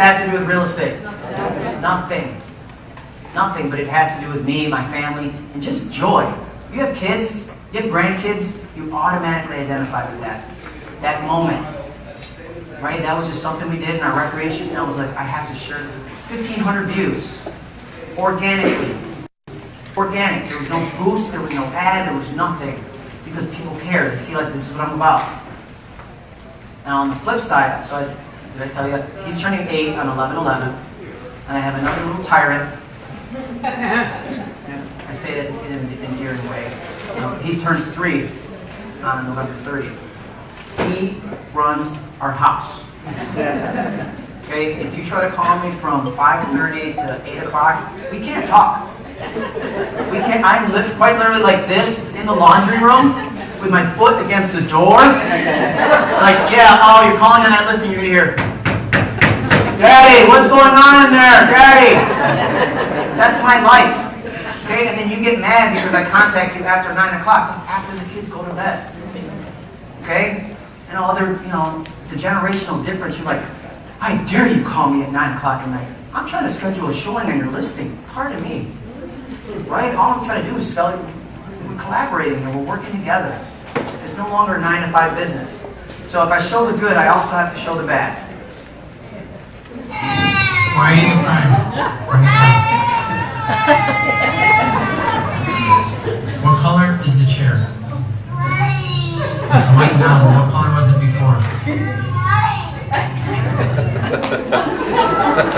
that have to do with real estate? Nothing. Nothing, but it has to do with me, my family, and just joy. You have kids, you have grandkids, you automatically identify with that. That moment. Right? That was just something we did in our recreation, and I was like, I have to share 1,500 views. Organically. Organic. There was no boost, there was no ad, there was nothing. Because people care. They see like this is what I'm about. Now on the flip side, so I, did I tell you? He's turning 8 on 11-11, and I have another little tyrant. I say that in an endearing way. Um, he turns 3 on November 30th. He runs our house. Okay, if you try to call me from 5.30 to 8 o'clock, we can't talk. We can't, I'm li quite literally like this in the laundry room with my foot against the door. Like, yeah, oh, you're calling on that list and you're gonna hear, Daddy, what's going on in there? Daddy! That's my life. Okay, and then you get mad because I contact you after 9 o'clock. That's after the kids go to bed. Okay? And all other, you know, it's a generational difference. You're like, I dare you call me at 9 o'clock at night. I'm trying to schedule a showing on your listing. Pardon me. Right? All I'm trying to do is sell you. We're collaborating and we're working together. It's no longer a 9 to 5 business. So if I show the good, I also have to show the bad. Why are you crying? Bring it up. What color is the chair? It's white now, what color was it before?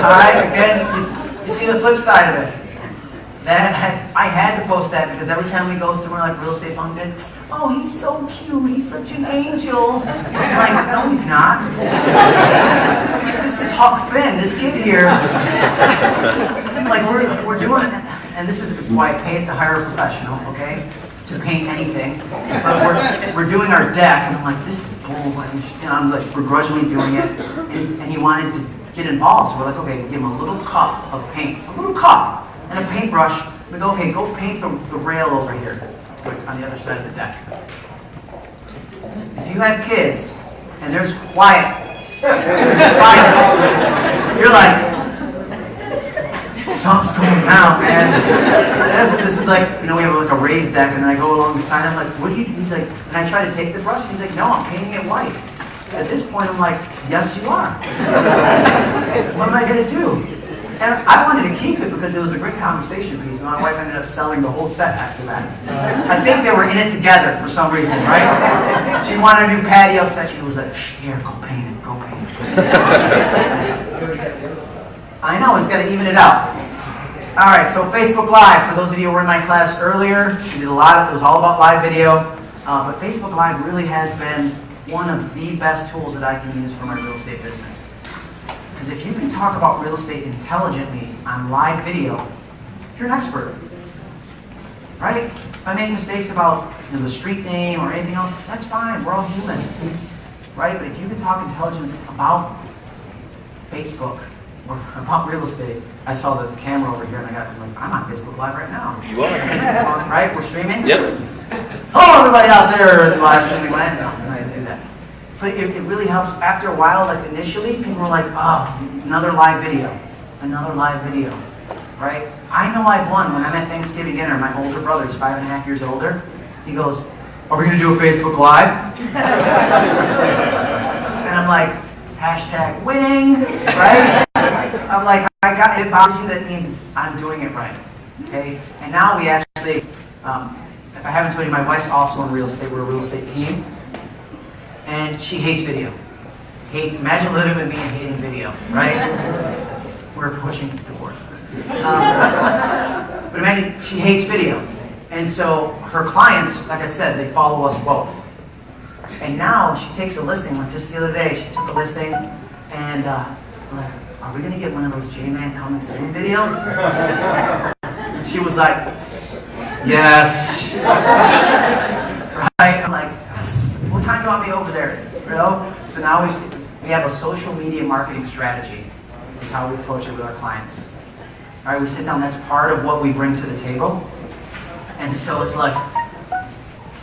Alright, again, you, see the flip side of it. That I had to post that because every time we go somewhere like Real Estate Function, oh, he's so cute, he's such an angel. I'm like, no, he's not. this is Huck Finn, this kid here. like, we're, we're doing, and this is why it pays to hire a professional, okay? To paint anything. But we're, we're doing our deck, and I'm like, this is bull. And I'm like begrudgingly doing it. And and he wanted to get involved, so we're like, okay, give him a little cup of paint. A little cup and a paintbrush. We go, okay, go paint the, the rail over here, on the other side of the deck. If you have kids and there's quiet, there's silence, you're like, something's going down, man. This, is like, you know, we have like a raised deck, and then I go along the side, I'm like, what do you, he's like, and I try to take the brush, he's like, no, I'm painting it white. At this point, I'm like, yes, you are. what am I going to do? And I wanted to keep it because it was a great conversation piece. My wife ended up selling the whole set after that. I think they were in it together for some reason, right? She wanted a new patio set. She was like, "Shh, here, go paint it, go paint it. I know, it's to even it out. All right, so Facebook Live. For those of you who were in my class earlier, we did a lot of, it was all about live video. Uh, but Facebook Live really has been one of the best tools that I can use for my real estate business. Because if you can talk about real estate intelligently on live video, you're an expert. Right? If I make mistakes about you know, the street name or anything else, that's fine. We're all human. Right? But if you can talk intelligently about Facebook or about real estate, I saw the camera over here and I got I'm like, I'm on Facebook Live right now. You are. right? We're streaming? Yep. Hello, everybody out there in the live streaming land. No, I didn't do that. But it, it really helps. After a while, like initially, people were like, oh, another live video, another live video, right? I know I've won. When I'm at Thanksgiving dinner, my older brother, he's five and a half years older, he goes, are we going to do a Facebook Live? and I'm like, hashtag winning, right? I'm like, I got it bothers you, that means I'm doing it right. Okay? And now we actually, um, if I haven't told you, my wife's also in real estate. We're a real estate team. And she hates video. Hates, imagine living with me and hating video, right? We're pushing divorce. Um, but imagine, she hates video. And so her clients, like I said, they follow us both. And now she takes a listing, like just the other day, she took a listing and uh, like, are we gonna get one of those J-Man coming soon videos? And she was like, yes. right? I'm like, time do you want me over there? You know? So now we, we have a social media marketing strategy. Is how we approach it with our clients. All right, we sit down. That's part of what we bring to the table. And so it's like,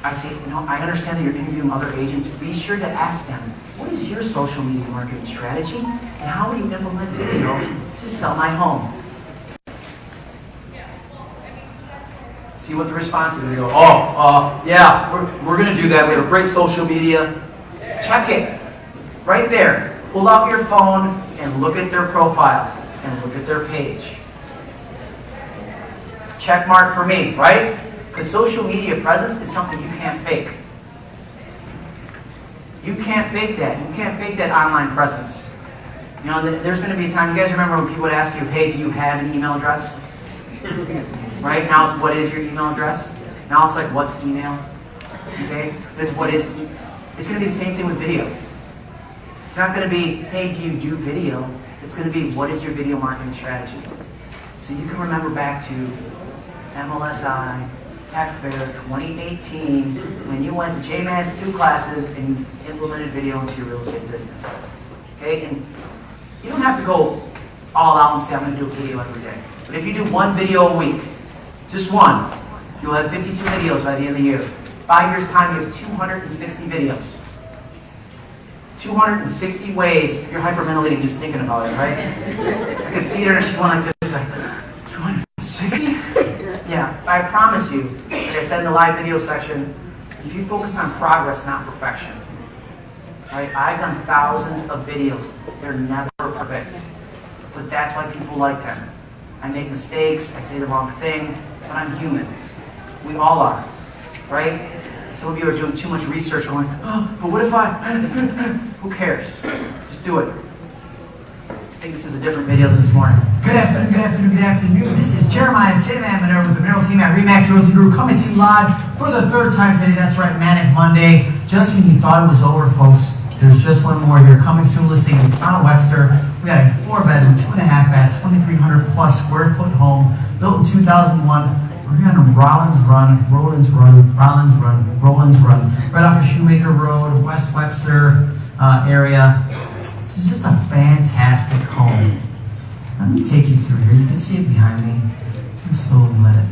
I say, you know, I understand that you're interviewing other agents. Be sure to ask them, what is your social media marketing strategy? And how will you implement video to sell my home? See what the response is. They go, oh, uh, yeah, we're, we're going to do that. We have a great social media. Check it. Right there. Pull out your phone and look at their profile and look at their page. Check mark for me, right? Because social media presence is something you can't fake. You can't fake that. You can't fake that online presence. You know, there's going to be a time, you guys remember when people would ask you, hey, do you have an email address? Right? Now it's what is your email address? Now it's like, what's email? Okay? That's what is. It's going to be the same thing with video. It's not going to be, hey, do you do video? It's going to be, what is your video marketing strategy? So you can remember back to MLSI, Tech Fair 2018, when you went to J-Man's 2 classes and implemented video into your real estate business. Okay? And you don't have to go all out and say, I'm to do a video every day. But if you do one video a week, just one, you'll have 52 videos by the end of the year. Five years' time, you have 260 videos. 260 ways. You're hyperventilating just thinking about it, right? I can see her and she went like just like, 260? Yeah, I promise you, like I said in the live video section, if you focus on progress, not perfection, right? I've done thousands of videos. They're never perfect. But that's why people like them. I make mistakes, I say the wrong thing, but I'm human. We all are, right? Some of you are doing too much research going, oh, but what if I, who cares? Just do it. I think this is a different video than this morning. Good afternoon, good afternoon, good afternoon. This is Jeremiah J. Man Monroe with the Mineral Team at Remax Realty Group coming to you live for the third time today. That's right, Manic Monday. Just when you thought it was over, folks, there's just one more here. Coming soon listing in Town Webster. We got a four bedroom, two and a half bath, 2,300 plus square foot home built in 2001. We're here on Rollins Run, Rollins Run, Rollins Run, Rollins Run, right off of Shoemaker Road, West Webster uh, area. This is just a fantastic home. Let me take you through here. You can see it behind me. And slowly let it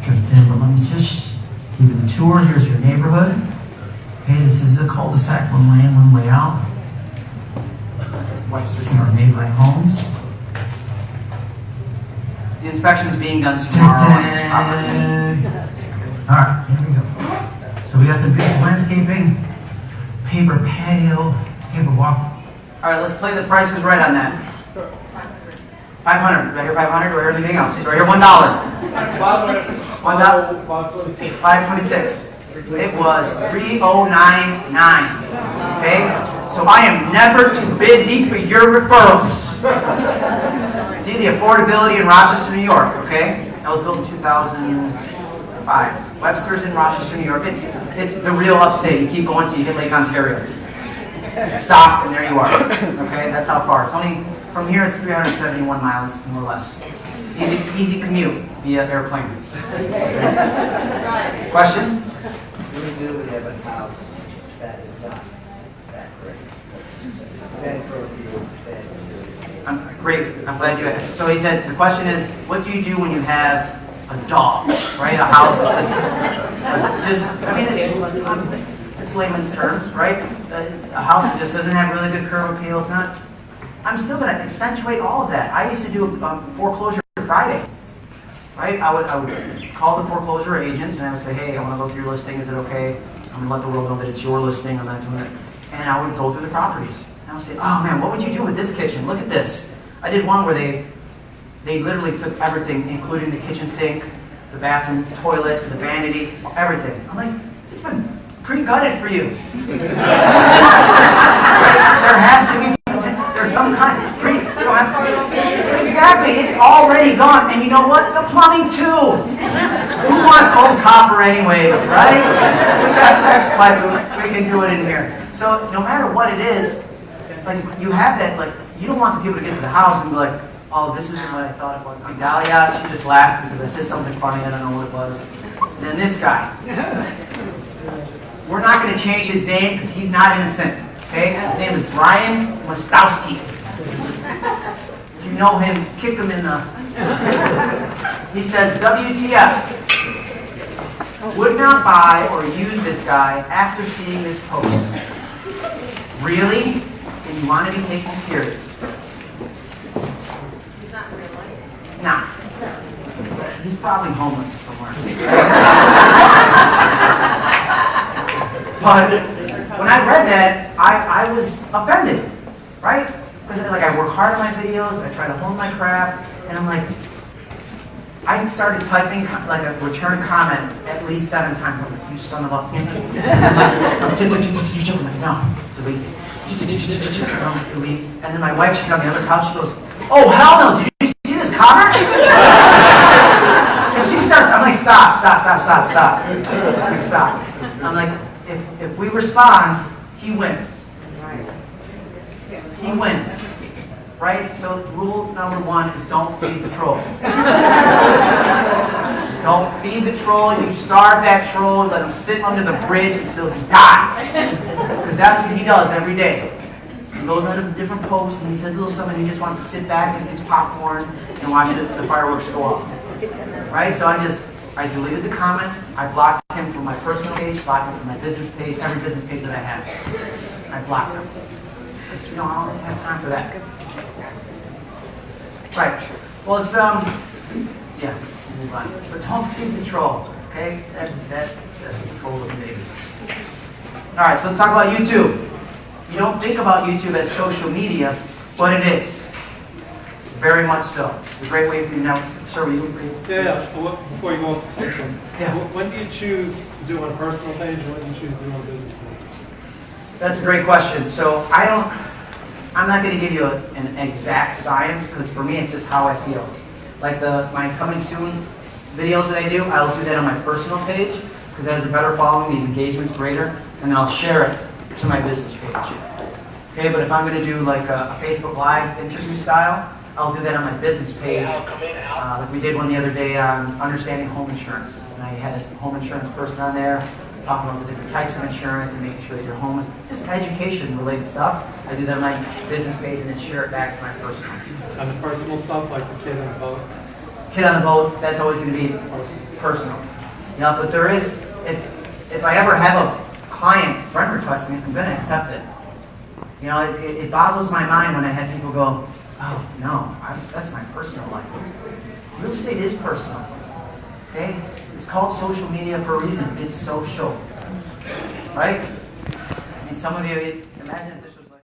drift in. But let me just give you the tour. Here's your neighborhood. Okay, this is a cul-de-sac, one way in, one way out. Some of our neighboring homes. The inspection is being done tomorrow on this property. All right, here we go. So we got some beautiful landscaping, paver patio, paver walk. All right, let's play the prices right on that. 500. Do I hear 500? Do I hear anything else? Do I hear $1? One dollar. 526. It was 3099. Okay? So I am never too busy for your referrals. See the affordability in Rochester, New York, okay? That was built in 2005. Webster's in Rochester, New York. It's, it's the real upstate. You keep going till you hit Lake Ontario. Stop, and there you are. Okay, that's how far. It's only, from here it's 371 miles, more or less. Easy, easy commute via airplane. Question? We have a house that is not that great. I'm, great, I'm glad you asked. So he said, the question is, what do you do when you have a dog, right? A house that's just, just, I mean, it's, it's layman's terms, right? A a house that just doesn't have really good curb appeal, it's not, I'm still gonna accentuate all of that. I used to do um, foreclosure Friday, right? I would, I would call the foreclosure agents and I would say, hey, I wanna go through your listing, is it okay? I'm gonna let the world know that it's your listing, I'm not doing it. And I would go through the properties. And I would say, oh man, what would you do with this kitchen? Look at this. I did one where they, they literally took everything, including the kitchen sink, the bathroom toilet, the vanity, everything. I'm like, it's been pretty gutted for you. there has to be, there's some kind, pre, you don't have, exactly, it's already gone. And you know what? The plumbing too. Who wants old copper anyways, right? We got PEX pipe, we can do it in here. So no matter what it is, like you have that, like you don't want the people to get to the house and be like, oh, this isn't what I thought it was. Like Dahlia, she just laughed because I said something funny, I don't know what it was. And then this guy. We're not going to change his name because he's not innocent. Okay? His name is Brian Mostowski. You know him, kick him in the. He says, WTF. would not buy or use this guy after seeing this post. Really? And you want to be taken serious? He's not in real life. Nah. He's probably homeless somewhere. but when I read that, I, I was offended, right? Because like I work hard on my videos, I try to hone my craft, and I'm like, I started typing like a return comment at least seven times. I was like, you son of a. I'm like, no, delete. No, delete. And then my wife, she's on the other couch, she goes, oh hell no, did you see this comment? And she starts, I'm like, stop, stop, stop, stop, stop. I'm like, stop. I'm like, if, if we respond, he wins. He wins. Right? So rule number one is don't feed the troll. Don't feed the troll. You starve that troll. Let him sit under the bridge until he dies. Because that's what he does every day. He goes under different posts and he says a little something. He just wants to sit back and eat his popcorn and watch the, the fireworks go off. Right? So I just I deleted the comment. I blocked him from my personal page, blocked him from my business page, every business page that I had. I blocked him. Because, you know, I don't have time for that. Right. Well, it's um, yeah. Move on. But don't feed the troll. Okay? That that that's the troll of the baby. All right. So let's talk about YouTube. You don't think about YouTube as social media, but it is. Very much so. It's a great way for you now. Sir, will you please? Yeah, yeah. Well, what- before you go off this one, Yeah. when do you choose to do it on a personal page and when do you choose to do it on a business page? That's a great question. So I don't, I'm not going to give you a, an exact science because for me it's just how I feel. Like the my coming soon videos that I do, I'll do that on my personal page because it has a better following, the engagement's greater, and then I'll share it to my business page. Okay, but if I'm going to do like a, a Facebook Live interview style, I'll do that on my business page. Uh, like we did one the other day on understanding home insurance, and I had a home insurance person on there talking about the different types of insurance and making sure that your home is just education related stuff. I do that on my business page and then share it back to my personal. On the personal stuff, like the kid on the boat, Kid on the boat, that's always going to be personal. Yeah, but there is, if, if I ever have a client friend request me, I'm going to accept it. You know, it, it it boggles my mind when I had people go, oh, no, that's, that's my personal life. Real estate is personal. Okay? It's called social media for a reason. It's social. Right? I mean, some of you, imagine